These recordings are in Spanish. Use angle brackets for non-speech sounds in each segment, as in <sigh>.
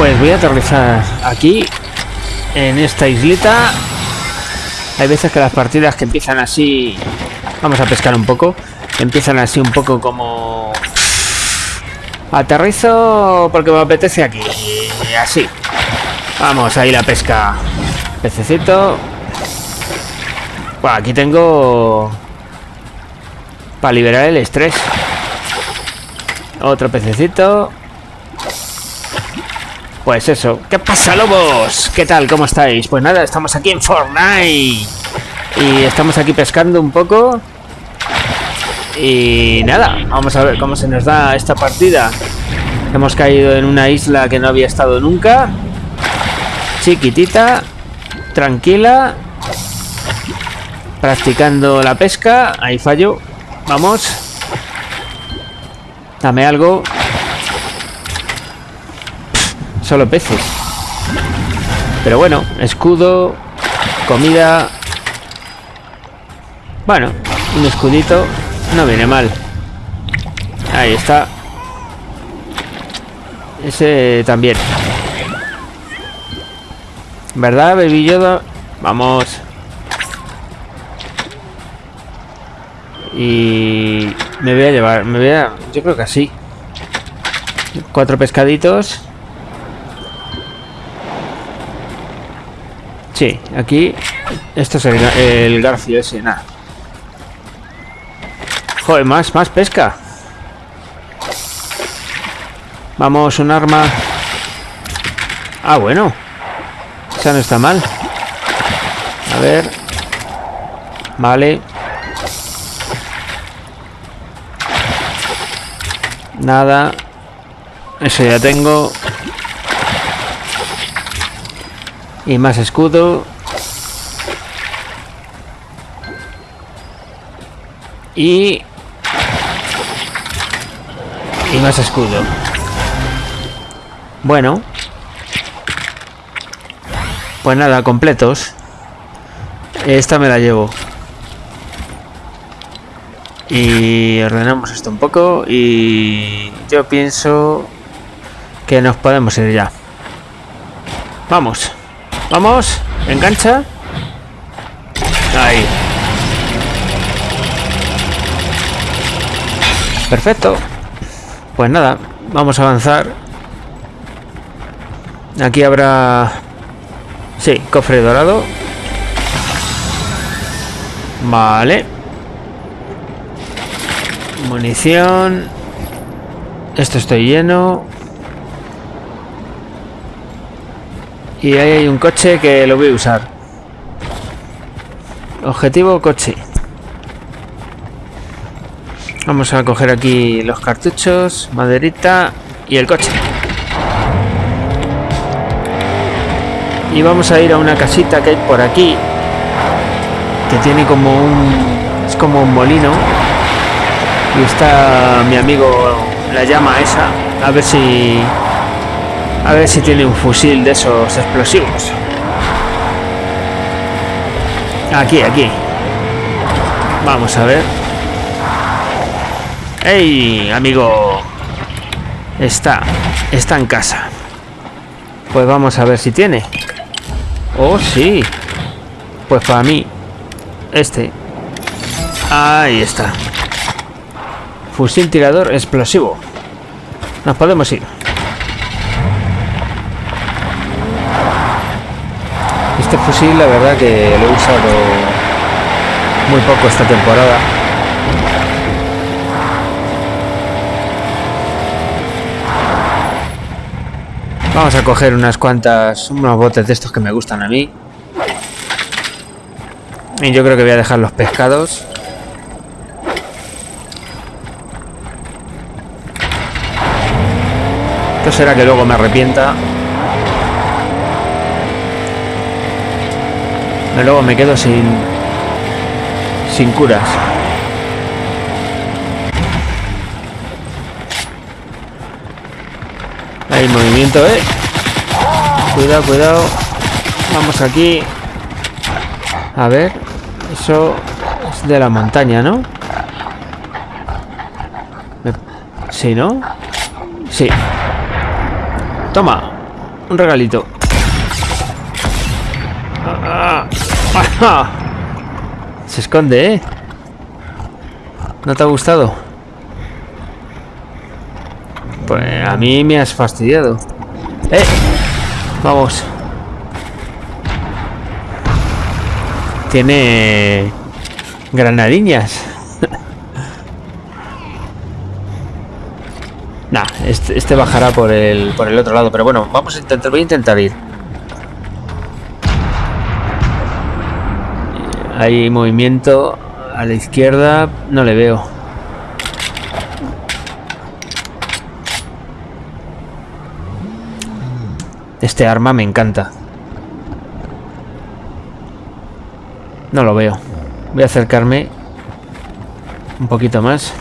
Pues voy a aterrizar aquí, en esta islita. Hay veces que las partidas que empiezan así... Vamos a pescar un poco. Empiezan así un poco como... Aterrizo porque me apetece aquí. Así. Vamos, ahí la pesca. Pececito. Bueno, aquí tengo... Para liberar el estrés. Otro pececito. Pues eso. ¿Qué pasa, lobos? ¿Qué tal? ¿Cómo estáis? Pues nada, estamos aquí en Fortnite. Y estamos aquí pescando un poco. Y nada, vamos a ver cómo se nos da esta partida. Hemos caído en una isla que no había estado nunca. Chiquitita. Tranquila. Practicando la pesca. Ahí fallo. Vamos. Dame algo. Solo peces. Pero bueno, escudo, comida. Bueno, un escudito no viene mal. Ahí está. Ese también. ¿Verdad, Baby Yoda? Vamos. Y me voy a llevar, me voy a, yo creo que así. Cuatro pescaditos. Sí, aquí esto es el, el garfio ese, nada. Joder, más, más pesca. Vamos, un arma. Ah, bueno. Esa no está mal. A ver. Vale. Nada. Eso ya tengo. Y más escudo. Y... Y más escudo. Bueno. Pues nada, completos. Esta me la llevo. Y ordenamos esto un poco y yo pienso que nos podemos ir ya. Vamos. Vamos. Engancha. Ahí. Perfecto. Pues nada, vamos a avanzar. Aquí habrá... Sí, cofre dorado. Vale. Munición. Esto estoy lleno. Y ahí hay un coche que lo voy a usar. Objetivo coche. Vamos a coger aquí los cartuchos, maderita y el coche. Y vamos a ir a una casita que hay por aquí. Que tiene como un... Es como un molino. Y está mi amigo la llama esa. A ver si a ver si tiene un fusil de esos explosivos. Aquí, aquí. Vamos a ver. ¡Ey, amigo! Está, está en casa. Pues vamos a ver si tiene. ¡Oh, sí! Pues para mí, este. Ahí está. Fusil tirador explosivo. Nos podemos ir. Fusil la verdad que lo he usado muy poco esta temporada. Vamos a coger unas cuantas, unos botes de estos que me gustan a mí. Y yo creo que voy a dejar los pescados. Esto será que luego me arrepienta. Luego me quedo sin sin curas. Hay movimiento eh. Cuidado cuidado. Vamos aquí. A ver eso es de la montaña no sí no sí. Toma un regalito. Ah. Se esconde, ¿eh? ¿No te ha gustado? Pues a mí me has fastidiado. ¡Eh! Vamos. Tiene granadiñas. <laughs> nah, este, este, bajará por el, por el otro lado. Pero bueno, vamos a intentar, voy a intentar ir. Hay movimiento a la izquierda, no le veo. Este arma me encanta. No lo veo. Voy a acercarme un poquito más.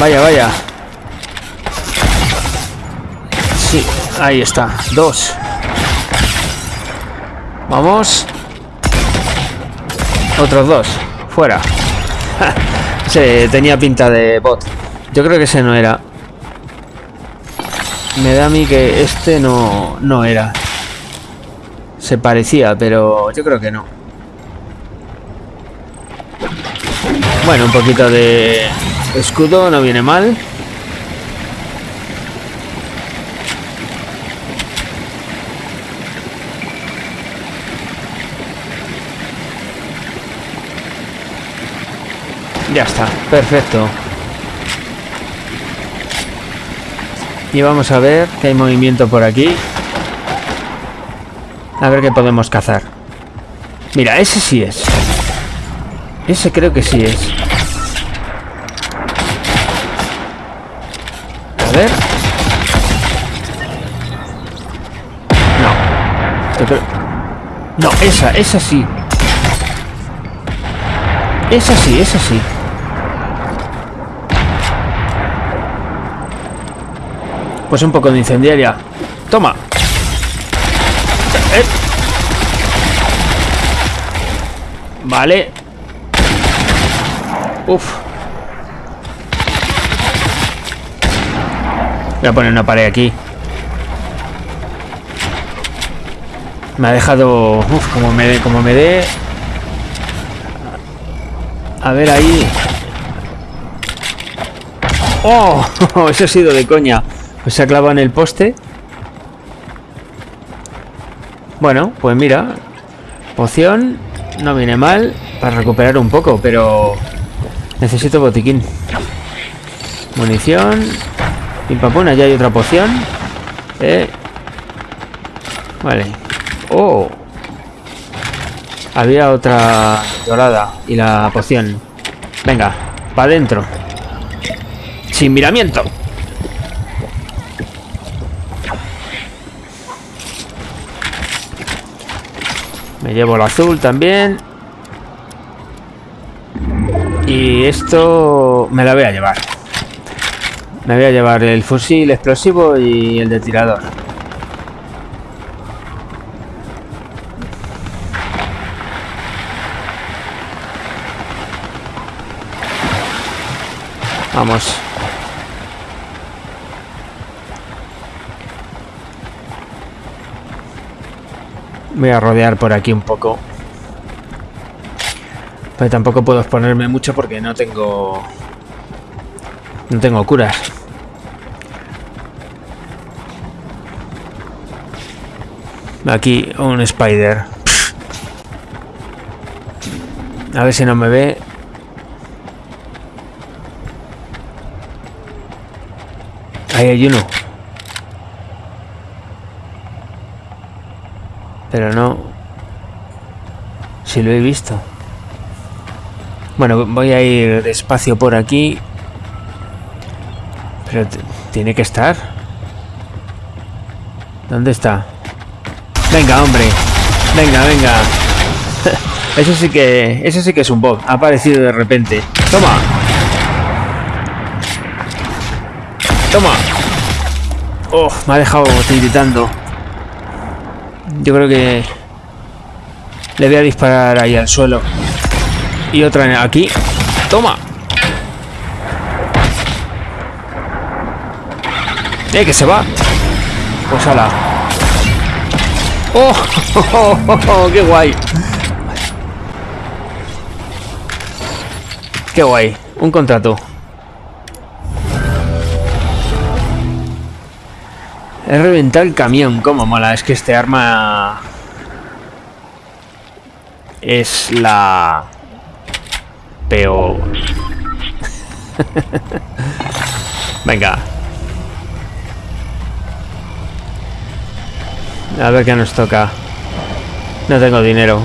Vaya, vaya. Sí, ahí está. Dos. Vamos. Otros dos. Fuera. Se tenía pinta de bot. Yo creo que ese no era. Me da a mí que este no, no era. Se parecía, pero yo creo que no. Bueno, un poquito de escudo no viene mal. Ya está, perfecto. Y vamos a ver que hay movimiento por aquí. A ver qué podemos cazar. Mira, ese sí es. Ese creo que sí es. A ver. No. No, esa, esa sí. Esa sí, esa sí. Pues un poco de incendiaria. Toma. Eh. Vale. Uf. Voy a poner una pared aquí. Me ha dejado... Uf, como me dé... Como me dé... A ver ahí... ¡Oh! <laughs> Eso ha sido de coña. Pues se ha en el poste. Bueno, pues mira. Poción. No viene mal. Para recuperar un poco, pero... Necesito botiquín. Munición. Pimpapuna, ya hay otra poción. Eh. Vale. Oh. Había otra dorada. Y la poción. Venga, para adentro. Sin miramiento. Me llevo el azul también. Y esto me la voy a llevar. Me voy a llevar el fusil explosivo y el de tirador. Vamos. Voy a rodear por aquí un poco. Pero tampoco puedo exponerme mucho porque no tengo... No tengo curas. Aquí un spider. A ver si no me ve. Ahí hay uno. Pero no... Si lo he visto. Bueno, voy a ir despacio por aquí. Pero tiene que estar. ¿Dónde está? Venga, hombre. Venga, venga. <laughs> eso sí que... Eso sí que es un bot. Ha aparecido de repente. ¡Toma! ¡Toma! Oh, me ha dejado tiritando. Yo creo que le voy a disparar ahí al suelo. Y otra aquí. Toma. ¡Eh, que se va! Pues ala. ¡Oh! oh, <laughs> oh, oh qué guay! ¡Qué guay! Un contrato. He reventado el camión. ¡Cómo mola! Es que este arma... Es la... Peor. <laughs> Venga. A ver qué nos toca. No tengo dinero.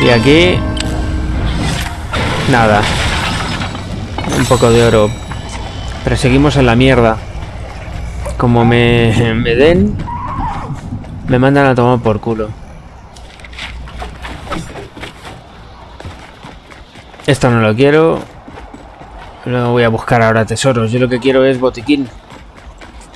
Y aquí... Nada. Un poco de oro. Pero seguimos en la mierda. Como me, den... Me mandan a tomar por culo. Esto no lo quiero. No voy a buscar ahora tesoros. Yo lo que quiero es botiquín.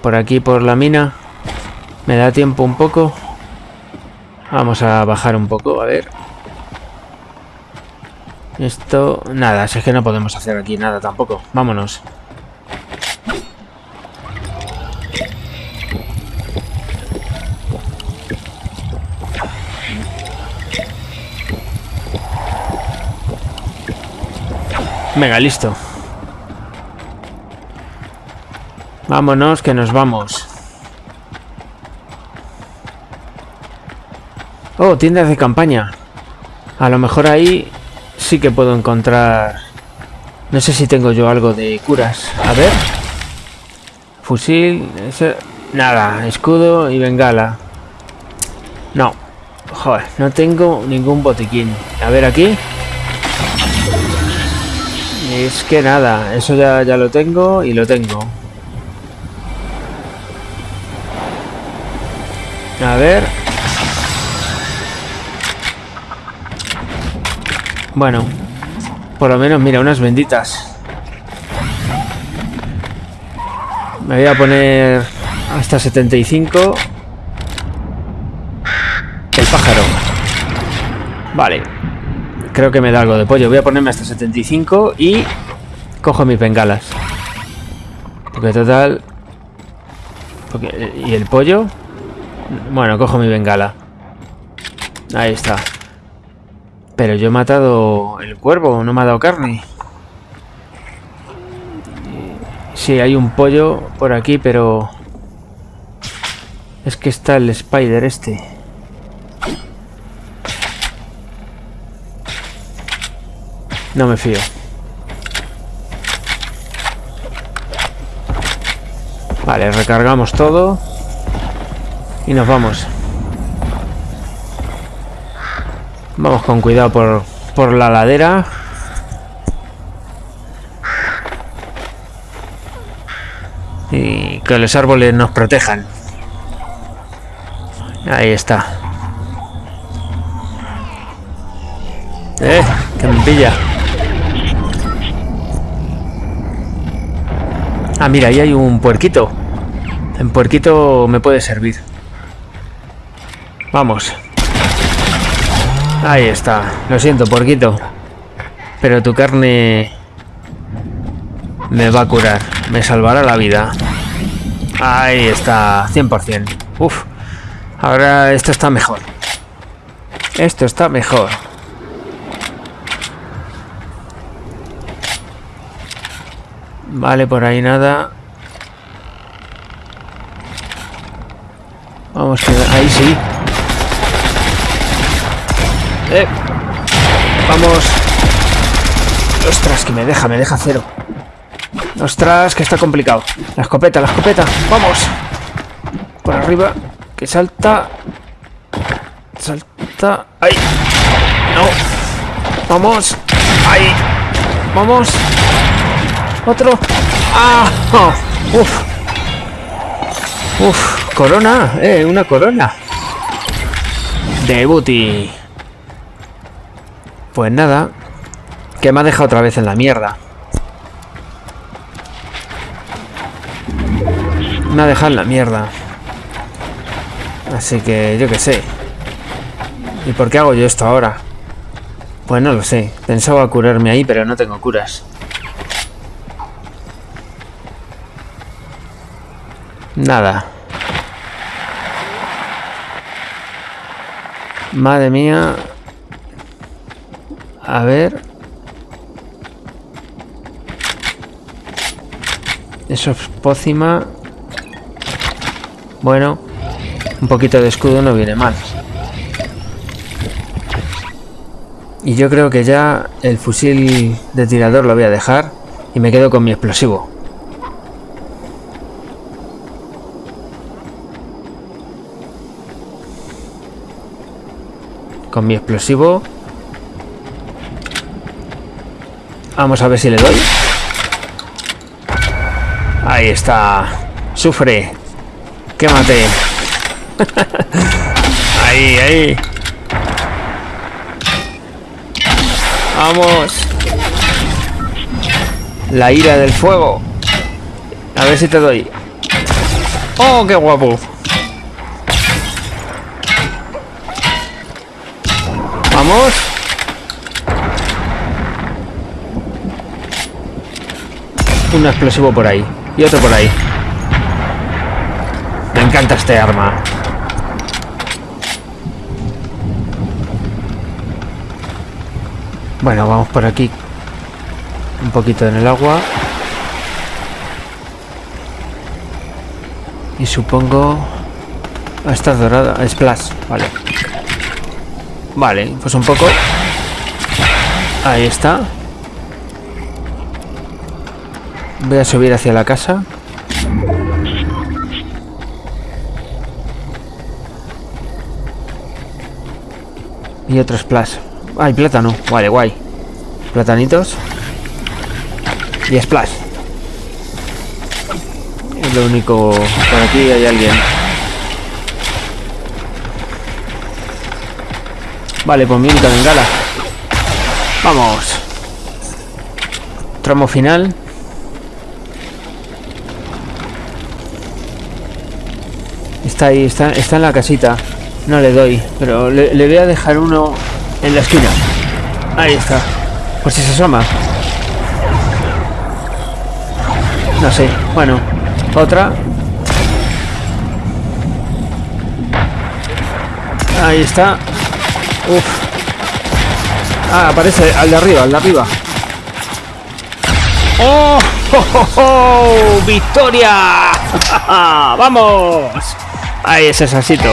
Por aquí, por la mina. Me da tiempo un poco. Vamos a bajar un poco, a ver. Esto... Nada, es que no podemos hacer aquí nada tampoco. Vámonos. Venga, listo. Vámonos, que nos vamos. Oh, tiendas de campaña. A lo mejor ahí sí que puedo encontrar... No sé si tengo yo algo de curas. A ver. Fusil... Nada, escudo y bengala. No. Joder, no tengo ningún botiquín. A ver aquí. Es que nada, eso ya, ya lo tengo y lo tengo. A ver. Bueno, por lo menos, mira, unas benditas. Me voy a poner hasta 75. El pájaro. Vale. Creo que me da algo de pollo. Voy a ponerme hasta 75 y cojo mis bengalas. Porque total... ¿Y el pollo? Bueno, cojo mi bengala. Ahí está. Pero yo he matado el cuervo, no me ha dado carne. Sí, hay un pollo por aquí, pero... Es que está el spider este. No me fío. Vale, recargamos todo. Y nos vamos. Vamos con cuidado por, por la ladera. Y que los árboles nos protejan. Ahí está. ¡Eh! ¡Que me pilla! Ah, mira, ahí hay un puerquito. En puerquito me puede servir. Vamos. Ahí está. Lo siento, porquito. Pero tu carne me va a curar. Me salvará la vida. Ahí está. 100%. Uf. Ahora esto está mejor. Esto está mejor. Vale, por ahí nada. Vamos, que ahí sí. Eh. Vamos. Ostras, que me deja, me deja cero. Ostras, que está complicado. La escopeta, la escopeta. Vamos. Por arriba. Que salta. Salta. ¡Ahí! No. Vamos. ¡Ahí! Vamos. Otro. ¡Ah! ¡Uf! ¡Uf! Corona. Eh, una corona. De booty. Pues nada, que me ha dejado otra vez en la mierda. Me ha dejado en la mierda. Así que yo qué sé. ¿Y por qué hago yo esto ahora? Pues no lo sé. Pensaba curarme ahí, pero no tengo curas. Nada. Madre mía. A ver. Eso es pócima. Bueno. Un poquito de escudo no viene mal. Y yo creo que ya el fusil de tirador lo voy a dejar. Y me quedo con mi explosivo. Con mi explosivo. Vamos a ver si le doy. Ahí está. Sufre. Quémate. <laughs> ahí, ahí. Vamos. La ira del fuego. A ver si te doy. Oh, qué guapo. Vamos. Un explosivo por ahí. Y otro por ahí. Me encanta este arma. Bueno, vamos por aquí. Un poquito en el agua. Y supongo... Ah, está dorada. Splash. Vale. Vale, pues un poco. Ahí está. Voy a subir hacia la casa. Y otro splash. Ay, plátano. Vale, guay. Platanitos. Y splash. Es lo único... Por aquí hay alguien. Vale, pues mi única bengala. Vamos. Tramo final. Está ahí, está, está en la casita. No le doy, pero le, le voy a dejar uno en la esquina. Ahí está. Por si se asoma. No sé. Bueno. Otra. Ahí está. Uf. Ah, aparece al de arriba, al de arriba. ¡Oh! ¡Oh, oh, oh! victoria ¡Vamos! Ahí ese sasito.